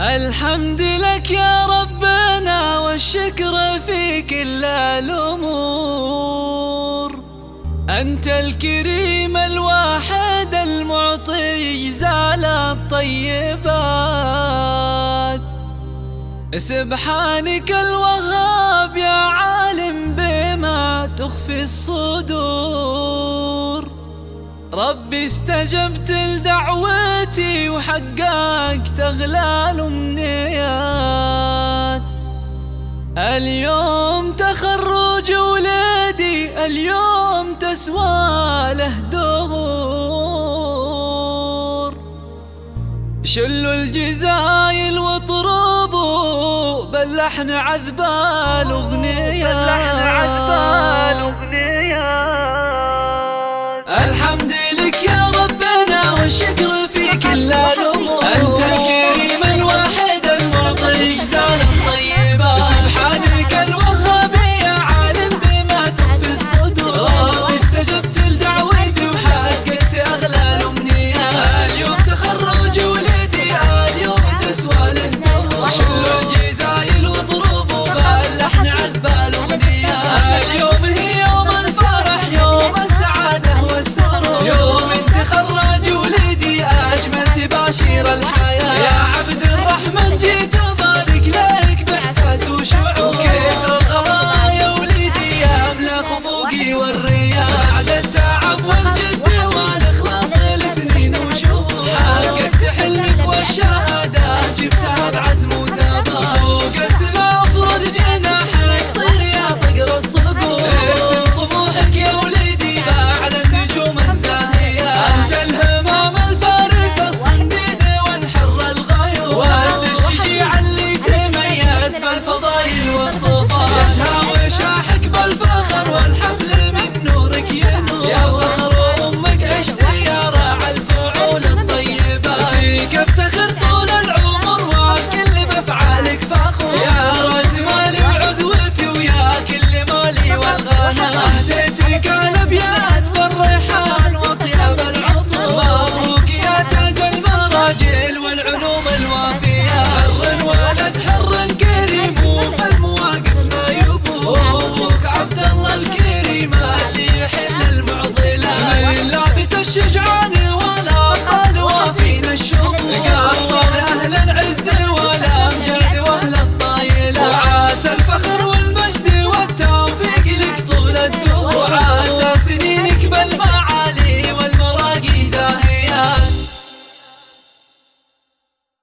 الحمد لك يا ربنا والشكر في كل الأمور. أنت الكريم الواحد المعطي زال الطيبات. سبحانك الوهاب يا عالم بما تخفي الصدور. ربي استجبت لدعوتي وحققت أغلى الأمنيات اليوم تخرج ولادي اليوم تسوى له دهور شلوا الجزايل واطربوا باللحن عذب الأغنيات